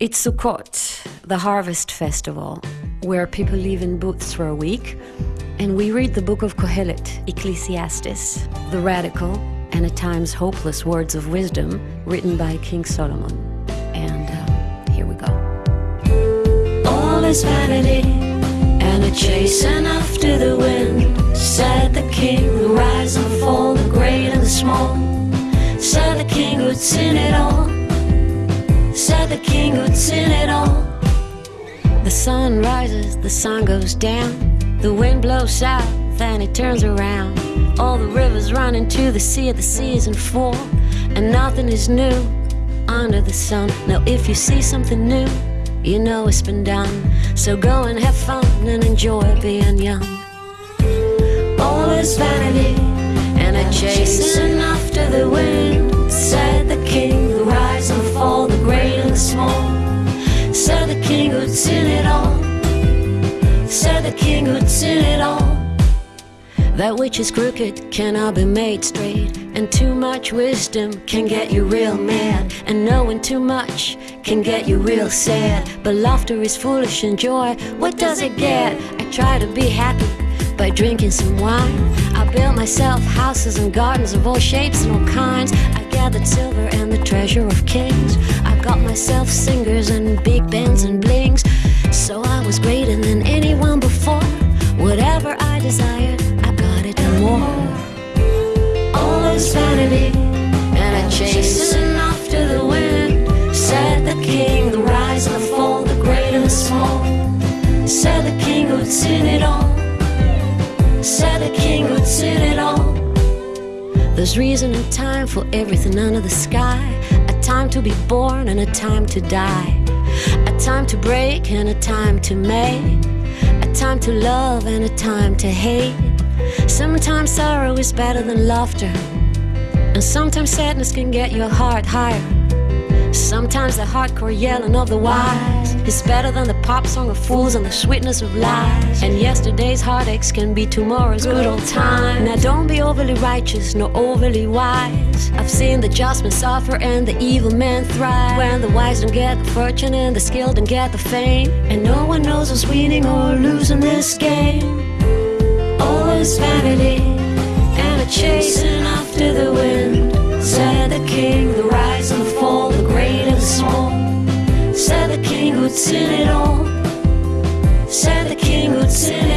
It's Sukkot, the harvest festival, where people live in booths for a week, and we read the book of Kohelet, Ecclesiastes, the radical and at times hopeless words of wisdom written by King Solomon. And uh, here we go. All is vanity and a chasing after the wind, said the king, the rise and fall, the great and the small. Said the king who'd seen it all, the king who'd seen it all. The sun rises, the sun goes down, the wind blows south, and it turns around. All the rivers run into the sea, the seas full, and nothing is new under the sun. Now, if you see something new, you know it's been done. So go and have fun and enjoy being young. All is vanity and a chasing seen it all, said the king who'd seen it all. That which is crooked cannot be made straight, and too much wisdom can get you real mad, and knowing too much can get you real sad. But laughter is foolish and joy, what does it get? I try to be happy by drinking some wine. I built myself houses and gardens of all shapes and all kinds. I gathered silver and the treasure of kings. I got myself singers and big bands and Whatever I got it and more. All is vanity and a chasing after the wind, said the king, the rise and the fall, the great and the small. Said the king who'd seen it all, said the king who'd seen it all. There's reason and time for everything under the sky. A time to be born and a time to die. A time to break and a time to make. A time to love and a time to hate. Sometimes sorrow is better than laughter. And sometimes sadness can get your heart higher. Sometimes the hardcore yelling of the wise is better than the pop song of fools and the sweetness of lies. And yesterday's heartaches can be tomorrow's good old time. Now don't be overly righteous nor overly wise. I've seen the just men suffer and the evil men thrive. When the wise don't get the fortune and the skilled don't get the fame. And no one knows who's winning or losing this game. All is vanity and a chasing Who'd seen it all, said the king who'd seen